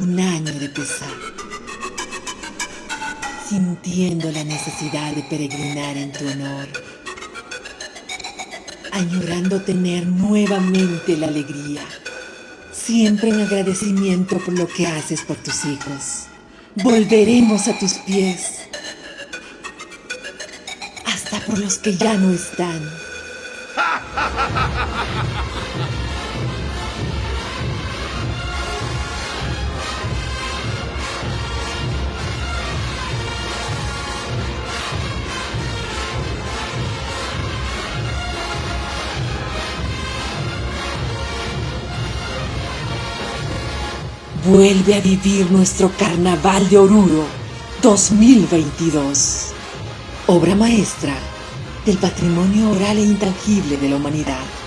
Un año de pesar. Sintiendo la necesidad de peregrinar en tu honor. Añorando tener nuevamente la alegría. Siempre en agradecimiento por lo que haces por tus hijos. Volveremos a tus pies. Hasta por los que ya no están. Vuelve a vivir nuestro Carnaval de Oruro 2022. Obra maestra del patrimonio oral e intangible de la humanidad.